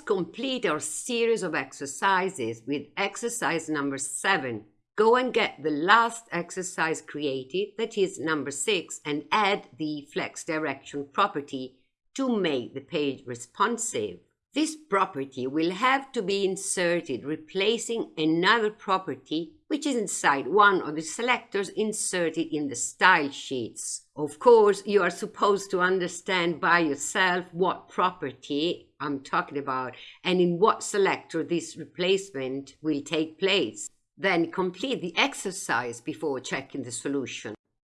complete our series of exercises with exercise number 7. Go and get the last exercise created, that is number 6, and add the flex direction property to make the page responsive. This property will have to be inserted replacing another property which is inside one of the selectors inserted in the style sheets. Of course, you are supposed to understand by yourself what property I'm talking about and in what selector this replacement will take place. Then complete the exercise before checking the solution.